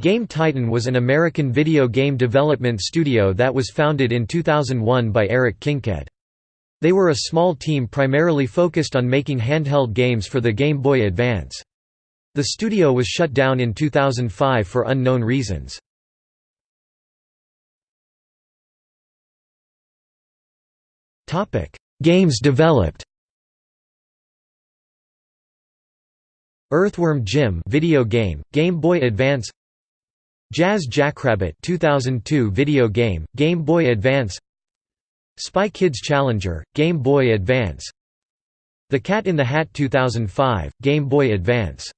Game Titan was an American video game development studio that was founded in 2001 by Eric Kinked. They were a small team primarily focused on making handheld games for the Game Boy Advance. The studio was shut down in 2005 for unknown reasons. Games developed Earthworm Jim video game, Game Boy Advance Jazz Jackrabbit 2002 video game, Game Boy Advance. Spy Kids Challenger, Game Boy Advance. The Cat in the Hat 2005, Game Boy Advance